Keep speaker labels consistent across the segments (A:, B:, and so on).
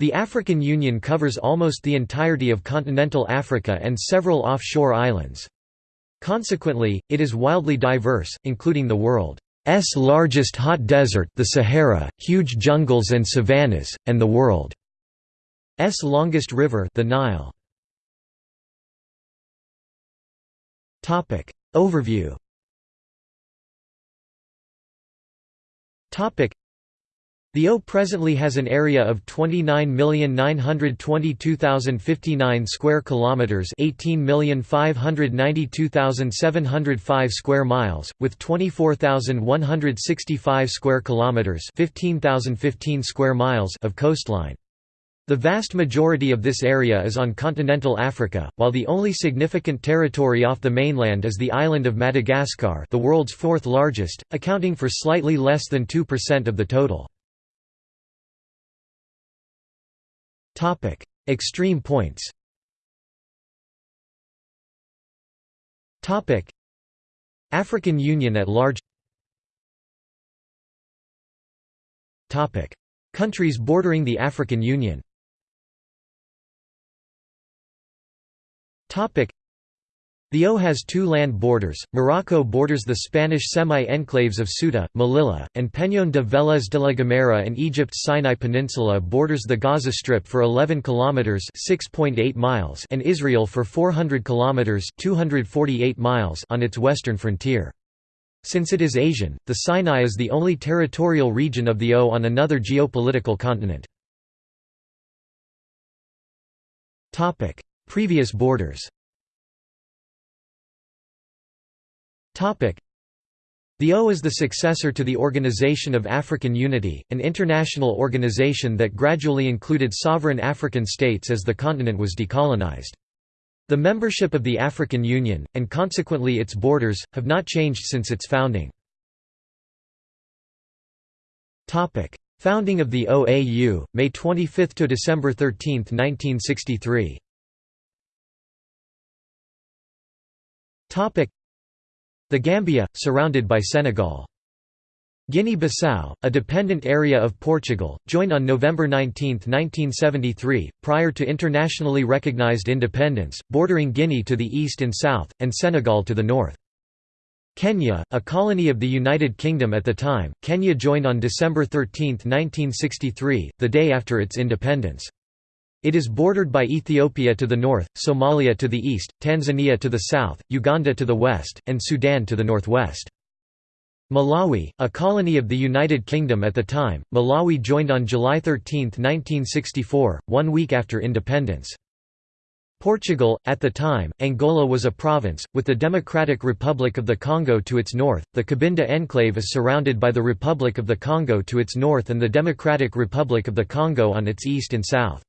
A: The African Union covers almost the entirety of continental Africa and several offshore islands. Consequently, it is wildly diverse, including the world's largest hot desert the Sahara, huge jungles and savannas, and the world's longest river the Nile. Overview the O presently has an area of 29,922,059 square kilometers, 18,592,705 square miles, with 24,165 square kilometers, 15,015 square miles of coastline. The vast majority of this area is on continental Africa, while the only significant territory off the mainland is the island of Madagascar, the world's fourth largest, accounting for slightly less than 2% of the total. Topic: Extreme points. Topic: African Union at large. Topic: Countries bordering the African Union. Topic: the O has two land borders, Morocco borders the Spanish semi-enclaves of Ceuta, Melilla, and Peñón de Vélez de la Gomera and Egypt's Sinai Peninsula borders the Gaza Strip for 11 kilometers (6.8 miles) and Israel for 400 kilometers (248 miles) on its western frontier. Since it is Asian, the Sinai is the only territorial region of the O on another geopolitical continent. Topic: Previous borders. The O is the successor to the Organization of African Unity, an international organization that gradually included sovereign African states as the continent was decolonized. The membership of the African Union, and consequently its borders, have not changed since its founding. Founding of the OAU, May 25 to December 13, 1963. The Gambia, surrounded by Senegal. Guinea-Bissau, a dependent area of Portugal, joined on November 19, 1973, prior to internationally recognized independence, bordering Guinea to the east and south, and Senegal to the north. Kenya, a colony of the United Kingdom at the time, Kenya joined on December 13, 1963, the day after its independence. It is bordered by Ethiopia to the north, Somalia to the east, Tanzania to the south, Uganda to the west, and Sudan to the northwest. Malawi, a colony of the United Kingdom at the time, Malawi joined on July 13, 1964, one week after independence. Portugal, at the time, Angola was a province, with the Democratic Republic of the Congo to its north, the Cabinda enclave is surrounded by the Republic of the Congo to its north and the Democratic Republic of the Congo on its east and south.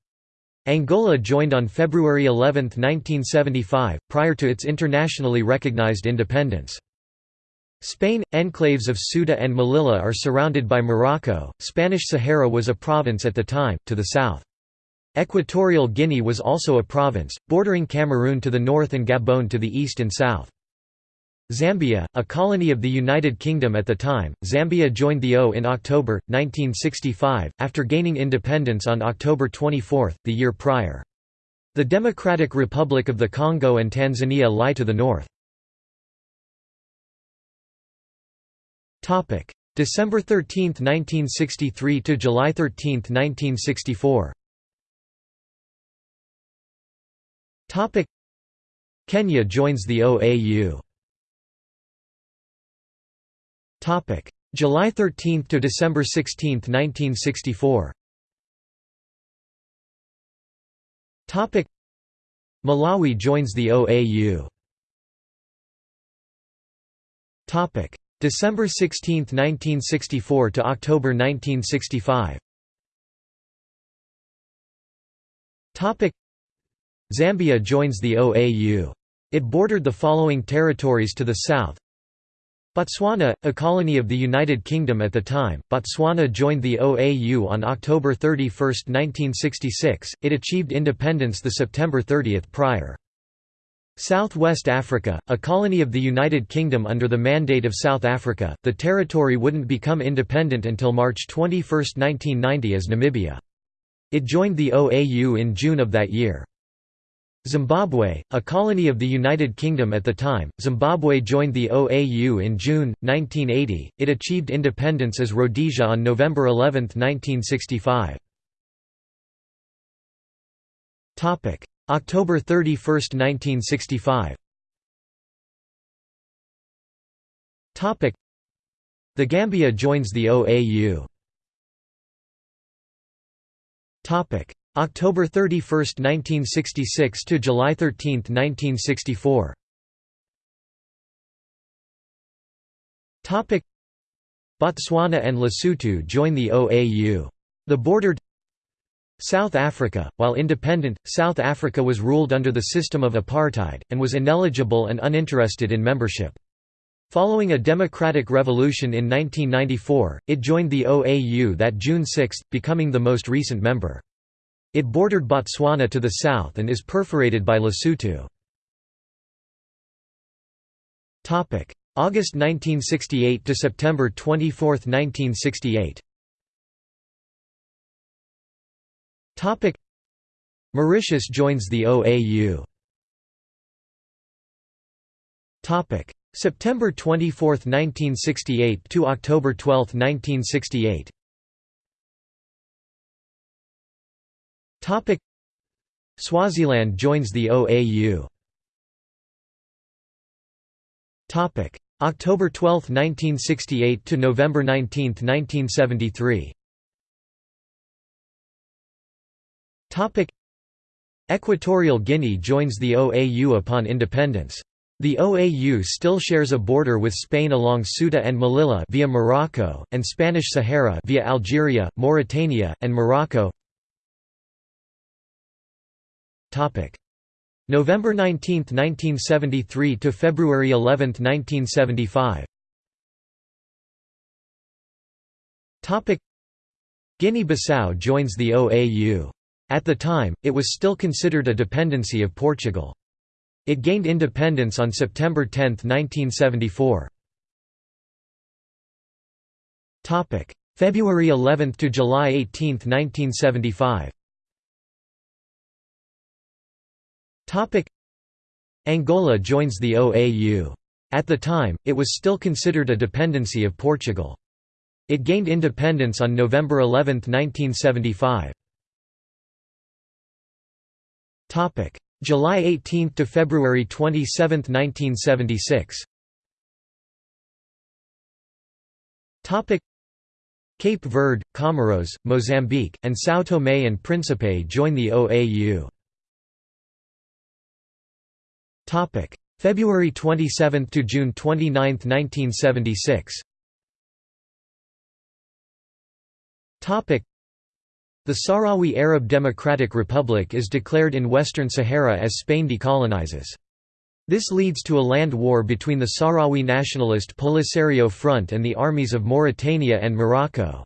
A: Angola joined on February 11, 1975, prior to its internationally recognized independence. Spain – Enclaves of Ceuta and Melilla are surrounded by Morocco, Spanish Sahara was a province at the time, to the south. Equatorial Guinea was also a province, bordering Cameroon to the north and Gabon to the east and south. Zambia, a colony of the United Kingdom at the time, Zambia joined the O in October, 1965, after gaining independence on October 24, the year prior. The Democratic Republic of the Congo and Tanzania lie to the north. December 13, 1963 to July 13, 1964 Kenya joins the OAU Topic: July 13 to December 16, 1964. Topic: Malawi joins the OAU. Topic: December 16, 1964 to October 1965. Topic: Zambia joins the OAU. It bordered the following territories to the south Botswana, a colony of the United Kingdom at the time, Botswana joined the OAU on October 31, 1966, it achieved independence the September 30 prior. Southwest Africa, a colony of the United Kingdom under the Mandate of South Africa, the territory wouldn't become independent until March 21, 1990 as Namibia. It joined the OAU in June of that year. Zimbabwe, a colony of the United Kingdom at the time, Zimbabwe joined the OAU in June, 1980. It achieved independence as Rhodesia on November 11, 1965. October 31, 1965 The Gambia joins the OAU October 31, 1966 to July 13, 1964 Topic: Botswana and Lesotho join the OAU. The bordered South Africa, while independent, South Africa was ruled under the system of apartheid, and was ineligible and uninterested in membership. Following a democratic revolution in 1994, it joined the OAU that June 6, becoming the most recent member. It bordered Botswana to the south and is perforated by Lesotho. August 1968 to September 24, 1968 Topic: Mauritius joins the OAU. Topic: September 24, 1968 to October 12, 1968. Swaziland joins the OAU. Topic October 12, 1968 to November 19, 1973. Topic Equatorial Guinea joins the OAU upon independence. The OAU still shares a border with Spain along Ceuta and Melilla via Morocco, and Spanish Sahara via Algeria, Mauritania, and Morocco. November 19, 1973 to February 11, 1975. Guinea-Bissau joins the OAU. At the time, it was still considered a dependency of Portugal. It gained independence on September 10, 1974. February 11 to July 18, 1975. Angola joins the OAU. At the time, it was still considered a dependency of Portugal. It gained independence on November 11, 1975. July 18 to February 27, 1976. Cape Verde, Comoros, Mozambique, and São Tomé and Príncipe join the OAU. Topic February 27 to June 29, 1976. Topic the Sahrawi Arab Democratic Republic is declared in Western Sahara as Spain decolonizes. This leads to a land war between the Sahrawi nationalist Polisario Front and the armies of Mauritania and Morocco.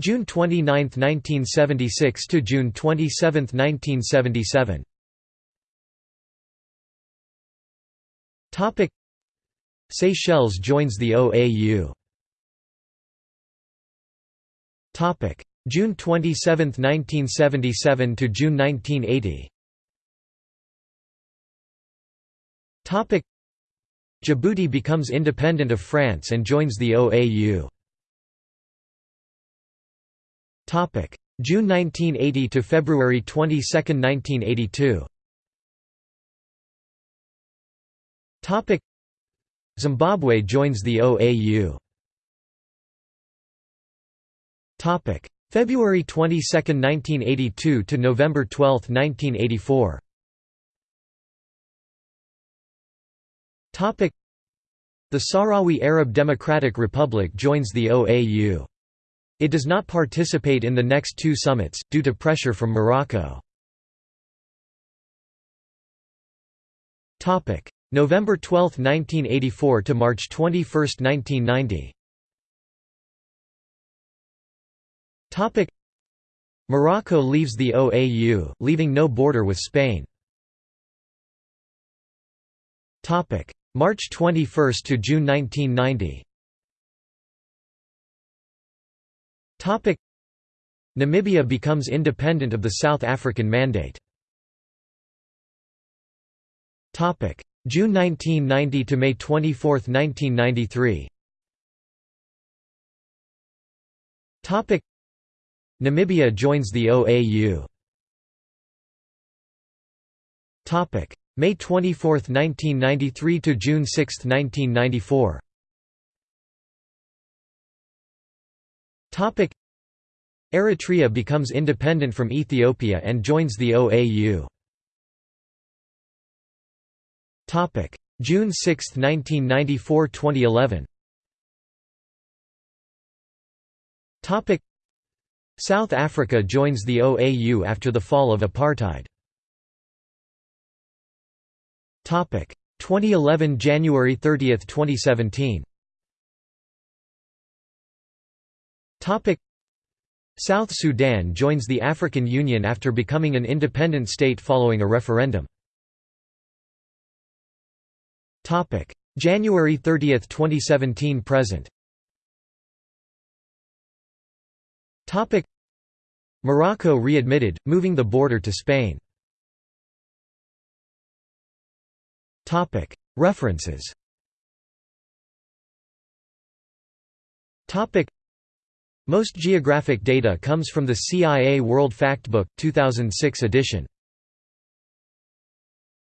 A: June 29, 1976 to June 27, 1977. Topic: Seychelles joins the OAU. Topic: June 27, 1977 to June 1980. Topic: Djibouti becomes independent of France and joins the OAU. June 1980 to February 22, 1982. Topic: Zimbabwe joins the OAU. Topic: February 22, 1982 to November 12, 1984. Topic: The Sahrawi Arab Democratic Republic joins the OAU. It does not participate in the next two summits, due to pressure from Morocco. November 12, 1984 to March 21, 1990. Morocco leaves the OAU, leaving no border with Spain. March 21 to June 1990. Namibia becomes independent of the South African Mandate. June 1990 to May 24, 1993. Namibia joins the OAU. May 24, 1993 to June 6, 1994. Eritrea becomes independent from Ethiopia and joins the OAU. June 6, 1994–2011 South Africa joins the OAU after the fall of apartheid. 2011 January 30, 2017 South Sudan joins the African Union after becoming an independent state following a referendum. January 30, 2017 present. Morocco readmitted, moving the border to Spain. References Most geographic data comes from the CIA World Factbook, 2006 edition.